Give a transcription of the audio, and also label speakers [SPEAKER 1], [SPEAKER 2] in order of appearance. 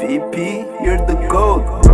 [SPEAKER 1] VP, you're the GOAT.